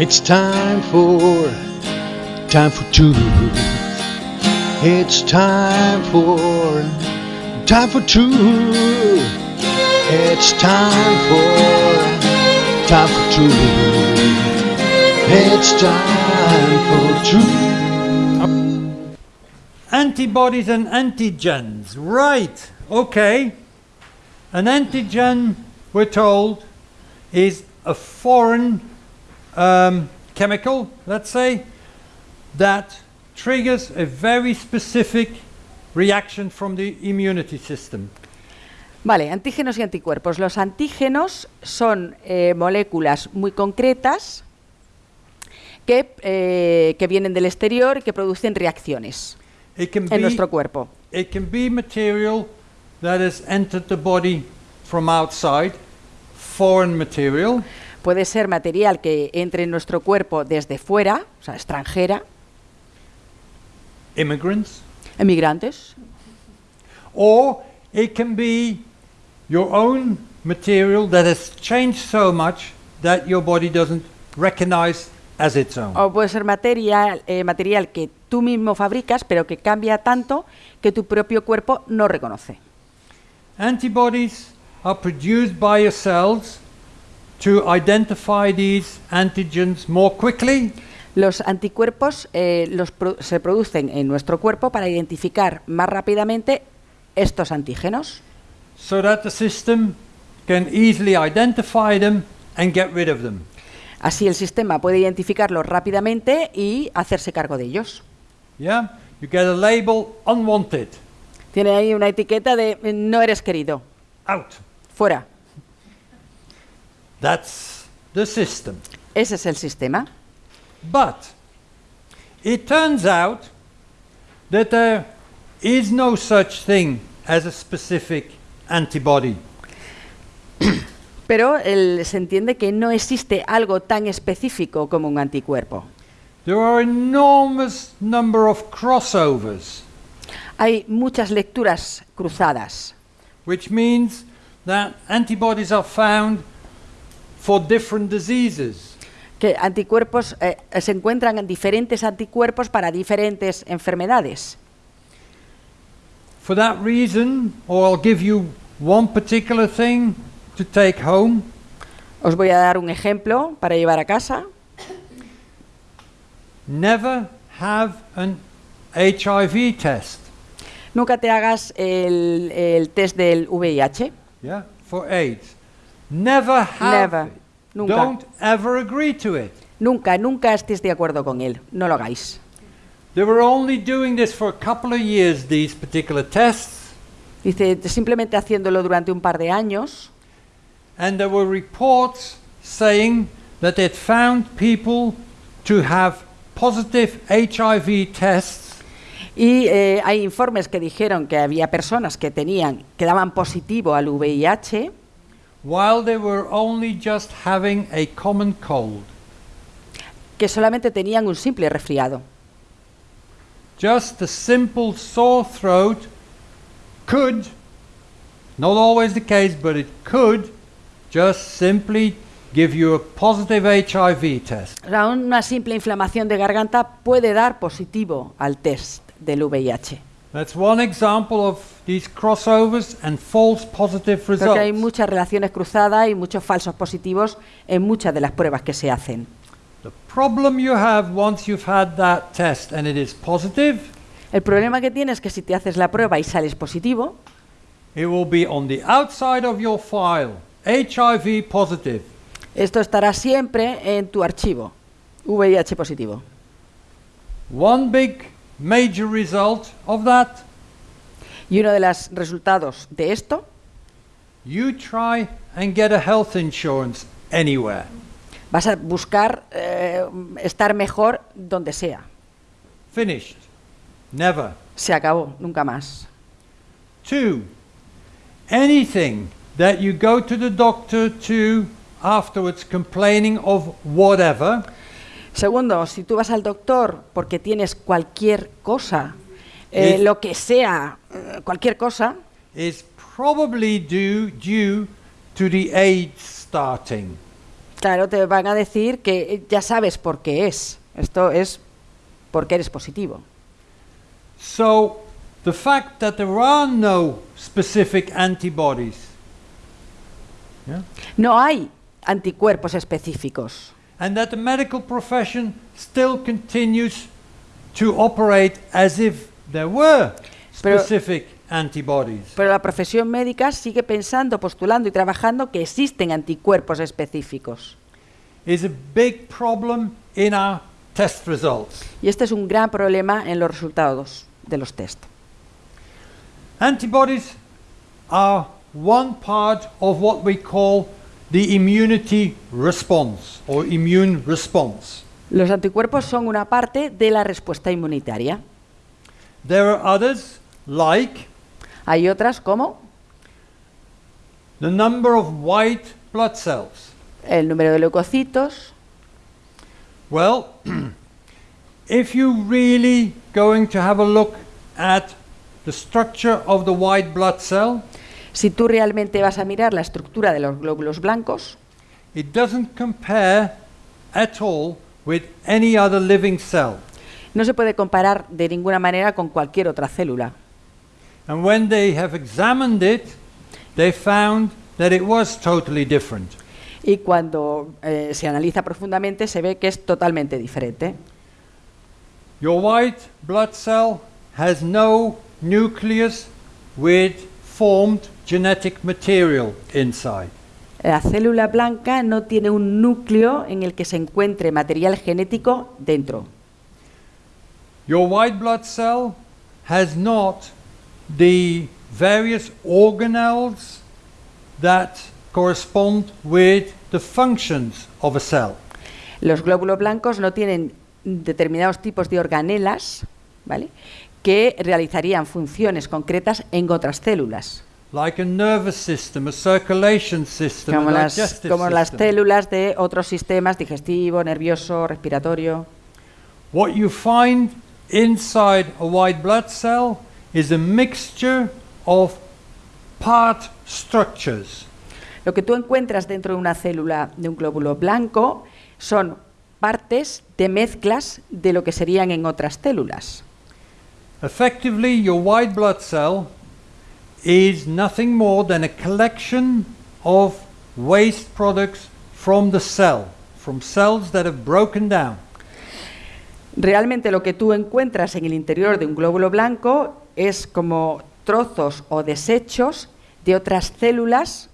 It's time for, time for truth. It's time for, time for truth. It's time for, time for truth. It's time for truth. Antibodies and antigens. Right. Okay. An antigen, we're told, is a foreign um, chemical, let's say, that triggers a very specific reaction from the immunity system. Vale, antígenos y anticuerpos. Los antígenos son eh, moléculas muy concretas que, eh, que vienen del exterior y que producen reacciones en be nuestro cuerpo. it can be material that has entered the body from outside, foreign material, Puede ser material que entre en nuestro cuerpo desde fuera, o sea, extranjera, immigrants, emigrantes, or it can be your own material that has changed so much that your body doesn't recognize as its own. o puede ser material, eh, material que tú mismo fabricas, pero que cambia tanto que tu propio cuerpo no reconoce. Antibodies are produced by your cells to identify these antigens more quickly Los anticuerpos eh, los pro- se producen en nuestro cuerpo para identificar más rápidamente estos antígenos, so that the system can easily identify them and get rid of them. así el sistema puede identificarlos rápidamente y hacerse cargo de ellos. Yeah? You get a label unwanted, Tiene ahí una etiqueta de no eres querido, out. fuera. That's the system. Ese es el sistema. But it turns out that there is no such thing as a specific antibody. Pero el- se entiende que no existe algo tan específico como un anticuerpo. There are enormous number of crossovers, Hay muchas lecturas cruzadas, which means that antibodies are found for different diseases. que anticuerpos eh, se encuentran diferentes anticuerpos para diferentes enfermedades. For that reason, or I'll give you one particular thing to take home. Os voy a dar un ejemplo para llevar a casa. Never have an HIV test. Nunca te hagas el, el test del VIH. Yeah, for AIDS. Never have Never. it. Nunca. Don't ever agree to it. Nunca, nunca estés de acuerdo con él. No lo hagáis. They were only doing this for a couple of years, these particular tests, Dice, simplemente haciéndolo durante un par de años. and there were reports saying that they'd found people to have positive HIV tests Y eh, hay informes que dijeron que había personas que tenían, que daban positivo al VIH while they were only just having a common cold. que solamente tenían un simple resfriado. Just a simple sore throat could, not always the case, but it could just simply give you a positive HIV test. Una simple inflamación de garganta puede dar positivo al test del VIH. That's one example of these crossovers and false positive Porque hay results. muchas relaciones cruzadas y muchos falsos positivos en muchas de las pruebas que se hacen. The problem you have once you've had that test and it is positive, El problema que tienes es que si te haces la prueba y sales positivo, it will be on the outside of your file, HIV positive. esto estará siempre en tu archivo, VIH positivo. One big major result of that, Y uno de los resultados de esto, you try and get a health insurance anywhere. vas a buscar eh, estar mejor donde sea. Finished. Never. Se acabó, nunca más. Two, anything that you go to the doctor to afterwards complaining of whatever, Segundo, si tú vas al doctor porque tienes cualquier cosa, eh, lo que sea, cualquier cosa, is probably due, due to the AIDS starting. Claro, te van a decir que eh, ya sabes por qué es. Esto es porque eres positivo. So, the fact that there are no specific antibodies yeah, No hay anticuerpos específicos. and that the medical profession still continues to operate as if there were Pero- specific antibodies. Pero la profesión médica sigue pensando, postulando y trabajando que existen anticuerpos específicos. is a big problem in our test results. Y este es un gran problema en los resultados de los test. Antibodies are one part of what we call the immunity response or immune response. Los anticuerpos son una parte de la respuesta inmunitaria. There are others like Hay otras como the number of white blood cells. el número de leucocitos. Well, if you really going to have a look at the structure of the white blood cell, Si tú realmente vas a mirar la estructura de los glóbulos blancos, it doesn't compare at all with any other living cell. no se puede comparar de ninguna manera con cualquier otra célula. And when they have examined it, they found that it was totally different. Y cuando eh, se analiza profundamente se ve que es totalmente diferente. Your white blood cell has no nucleus with formed genetic material inside. La célula blanca no tiene un núcleo en el que se encuentre material genético dentro. Your white blood cell has not the various organelles that correspond with the functions of a cell. Los glóbulos blancos no tienen determinados tipos de organelas, ¿vale? que realizarían funciones concretas en otras células, Like a nervous system, a circulation system, como a las, digestive como las system. células de otros sistemas digestivo, nervioso, respiratorio. What you find inside a white blood cell is a mixture of part structures. Lo que tú encuentras dentro de una célula de un glóbulo blanco son partes de mezclas de lo que serían en otras células. Effectively, your white blood cell is nothing more than a collection of waste products from the cell, from cells that have broken down. Realmente lo que tú encuentras en el interior de un glóbulo blanco es como trozos o desechos de otras células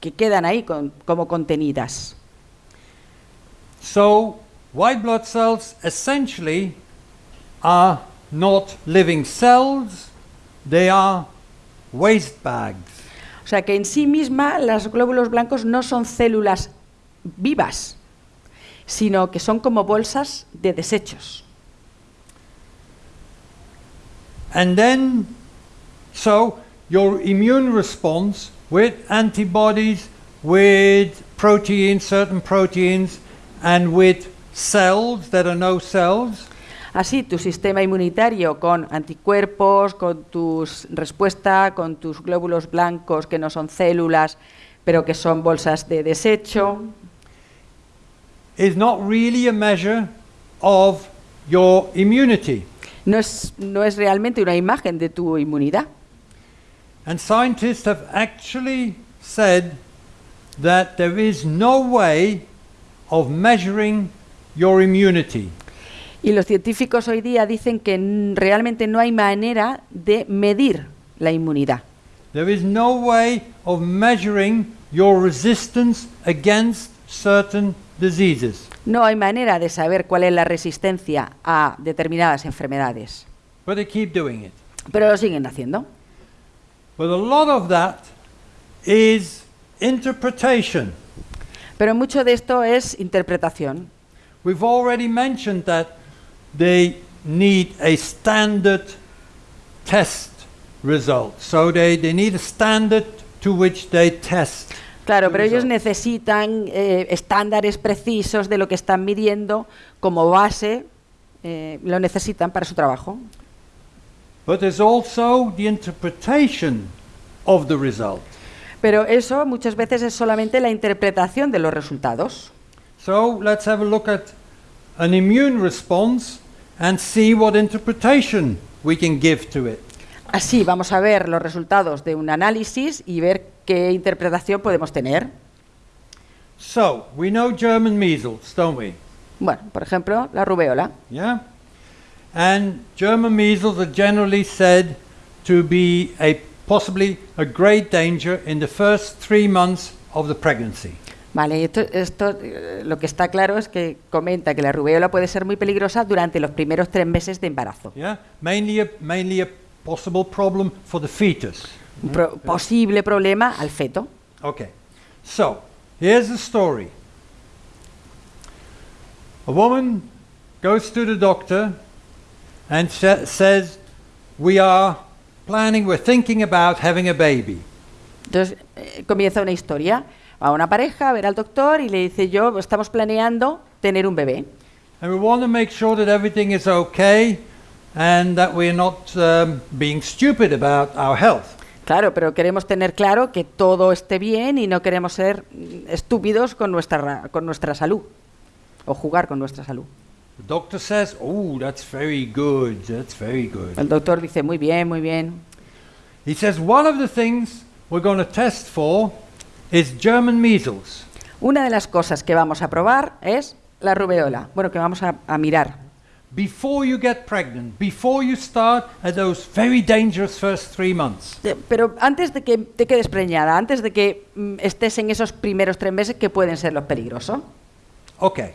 que quedan ahí con- como contenidas. So, white blood cells essentially are not living cells, they are waste bags. O sea que en sí misma los glóbulos blancos no son células vivas, sino que son como bolsas de desechos. And then, so your immune response with antibodies, with proteins, certain proteins, and with cells that are no cells, Así, tu sistema inmunitario con anticuerpos, con tus respuesta, con tus glóbulos blancos que no son células, pero que son bolsas de desecho, is not really a measure of your immunity. No es, no es realmente una imagen de tu inmunidad. And scientists have actually said that there is no way of measuring your immunity. Y los científicos hoy día dicen que realmente no hay manera de medir la inmunidad. There is no way of measuring your resistance against certain diseases. No hay manera de saber cuál es la resistencia a determinadas enfermedades, But they keep doing it. pero lo siguen haciendo. But a lot of that is interpretation. Pero mucho de esto es interpretación. We've already mentioned that they need a standard test result. So they, they need a standard to which they test. Claro, pero ellos necesitan eh, estándares precisos de lo que están midiendo como base, eh, lo necesitan para su trabajo. But there's also the interpretation of the result. Pero eso muchas veces es solamente la interpretación de los resultados. So let's have a look at an immune response and see what interpretation we can give to it. Así vamos a ver los resultados de un análisis y ver qué interpretación podemos tener. So, we know German measles, don't we? Bueno, por ejemplo, la rubeola. Yeah? And German measles are generally said to be a possibly a great danger in the first three months of the pregnancy. Vale, esto, esto, eh, lo que está claro es que comenta que la rubeola puede ser muy peligrosa durante los primeros tres meses de embarazo. Yeah? Mainly a, mainly a possible problem for the fetus. Un pro- posible problema al feto. Okay. So, here's the story. A woman goes to the doctor and sa- says, We are planning, we're thinking about having a baby. Entonces eh, comienza una historia. Va una pareja a ver al doctor y le dice yo, estamos planeando tener un bebé. And we want to make sure that everything is okay and that we're not um, being stupid about our health. Claro, pero queremos tener claro que todo esté bien y no queremos ser estúpidos con nuestra, ra- con nuestra salud o jugar con nuestra salud. The doctor says, Oh, that's very good, that's very good. El doctor dice, muy bien, muy bien. He says, One of the things we're going to test for is German measles. Una de las cosas que vamos a probar es la rubeola. Bueno, que vamos a, a mirar. Before you get pregnant, before you start at those very dangerous first three months. Pero antes de que te quedes preñada, antes de que mm, estés en esos primeros tres meses que pueden ser los peligrosos. Okay.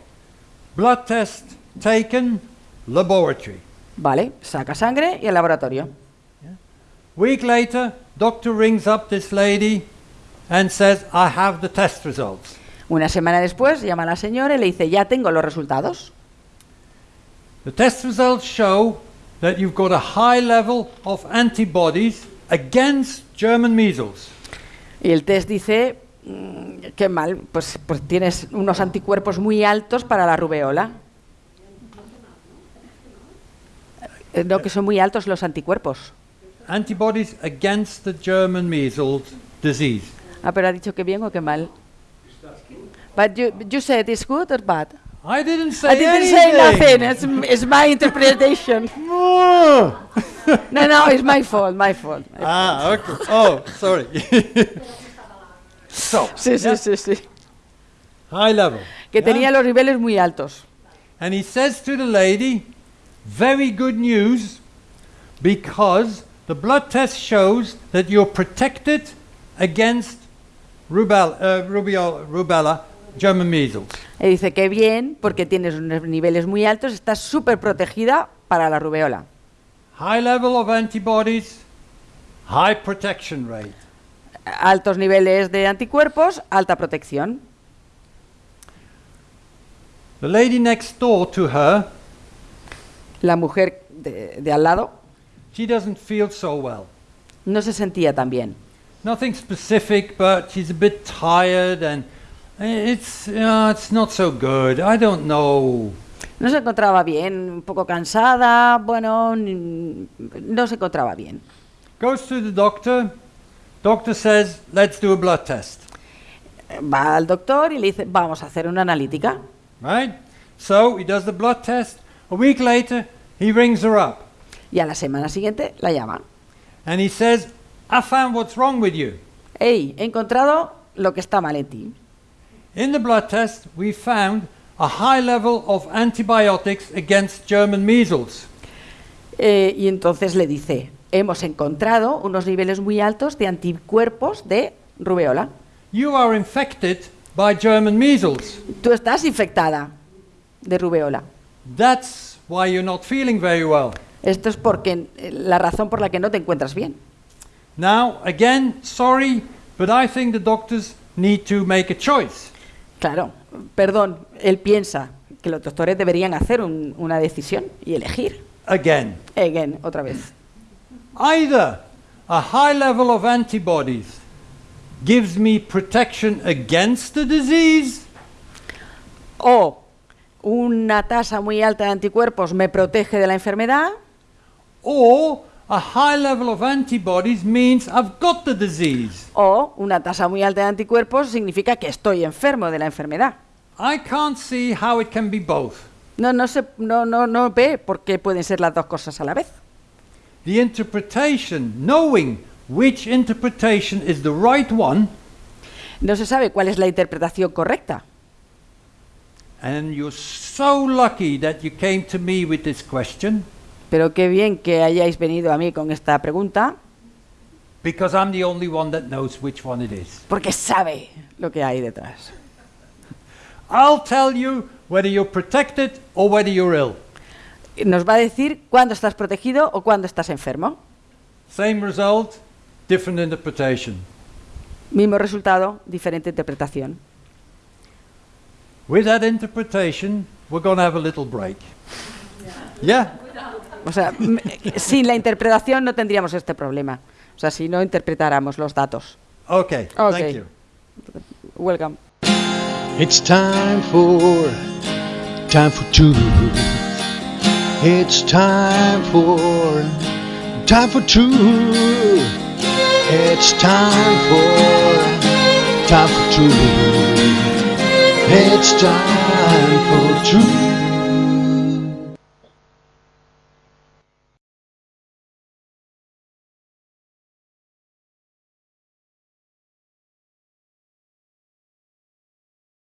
Blood test taken, laboratory. Vale, saca sangre y al laboratorio. Week later, doctor rings up this lady and says, I have the test results. Una semana después llama a la señora y le dice, ya tengo los resultados. The test results show that you've got a high level of antibodies against German measles. Y el test dice, mm, qué mal, pues, pues tienes unos anticuerpos muy altos para la rubeola. Eh, No, que son muy altos los anticuerpos. Antibodies against the German measles disease. Ah, pero ha dicho que bien o que mal. But you, you said it's good or bad? I didn't say I didn't say anything. nothing. It's, it's my interpretation. No, no, it's my fault, my fault. ah, okay. Oh, sorry. so, Sí, sí, yeah, sí, sí. high level. Que yeah? tenía los niveles muy altos. And he says to the lady, very good news because the blood test shows that you're protected against rubella, uh, rubella, rubella German measles. Y dice que bien, porque tienes unos niveles muy altos, estás súper protegida para la rubeola. High level of antibodies, high protection rate. Altos niveles de anticuerpos, alta protección. The lady next door to her, La mujer de, de al lado she doesn't feel so well. no se sentía tan bien. Nothing specific, but she's a bit tired and it's, uh, it's not so good. I don't know. No se encontraba bien, un poco cansada, bueno, no se encontraba bien. Goes to the doctor. Doctor says, let's do a blood test. Va al doctor y le dice, vamos a hacer una analítica. Right? So he does the blood test. A week later, he rings her up Y a la semana siguiente la llama. and he says, I found what's wrong with you. Hey, he encontrado lo que está mal en ti. In the blood test, we found a high level of antibiotics against German measles. Eh, y entonces le dice, hemos encontrado unos niveles muy altos de anticuerpos de rubeola. You are infected by German measles. Tú estás infectada de rubeola. That's why you're not feeling very well. Esto es porque eh, la razón por la que no te encuentras bien. Now, again, sorry, but I think the doctors need to make a choice. Claro, perdón, él piensa que los doctores deberían hacer un- una decisión y elegir. Again, Again, otra vez. either a high level of antibodies gives me protection against the disease, O una tasa muy alta de anticuerpos me protege de la enfermedad, or a high level of antibodies means I've got the disease. o una tasa muy alta de anticuerpos significa que estoy enfermo de la enfermedad. I can't see how it can be both. No, no, se, no, no, no ve por qué pueden ser las dos cosas a la vez. The interpretation, knowing which interpretation is the right one, No se sabe cuál es la interpretación correcta. and you're so lucky that you came to me with this question Pero qué bien que hayáis venido a mí con esta pregunta, because I'm the only one that knows which one it is. porque sabe lo que hay detrás. I'll tell you whether you're protected or whether you're ill. Nos va a decir cuándo estás protegido o cuándo estás enfermo. Same result, different interpretation. Mismo resultado, diferente interpretación. With that interpretation, we're going to have a little break. Yeah? O sea, sin la interpretación no tendríamos este problema. O sea, si no interpretáramos los datos. Okay. Okay. Thank you. Welcome. It's time for time for two. It's time for time for two. It's time for time for two. It's time for two.